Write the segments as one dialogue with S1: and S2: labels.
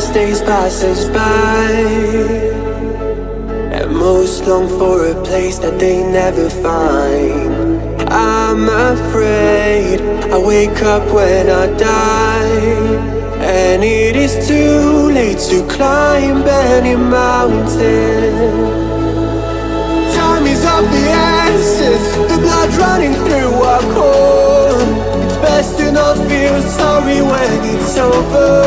S1: as days pass us by. And most long for a place that they never find. I'm afraid I wake up when I die. And it is too late to climb any mountain. Time is of the over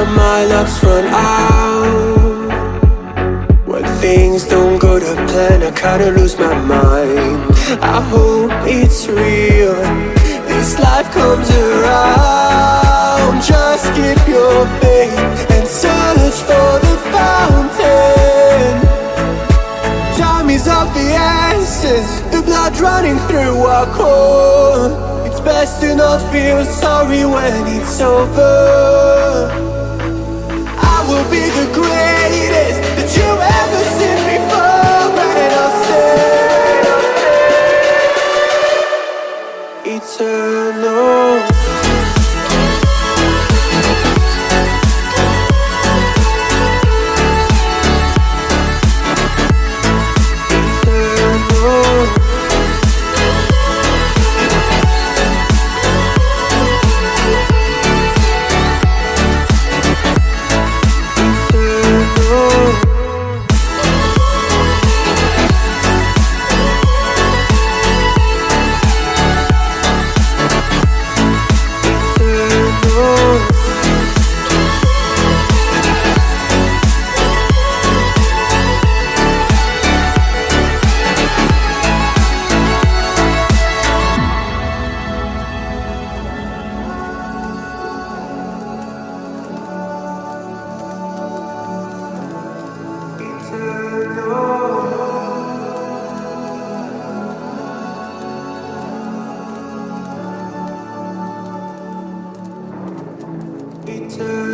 S1: that my luck's run out. When things don't go to plan, I kinda lose my mind. I hope it's real, this life comes around. Just keep your faith and search for the fountain. Time is of the essence. The blood running through our core. It's best to not feel sorry when it's over will be the greatest that you ever seen before. And I'll say Eternal. eternity.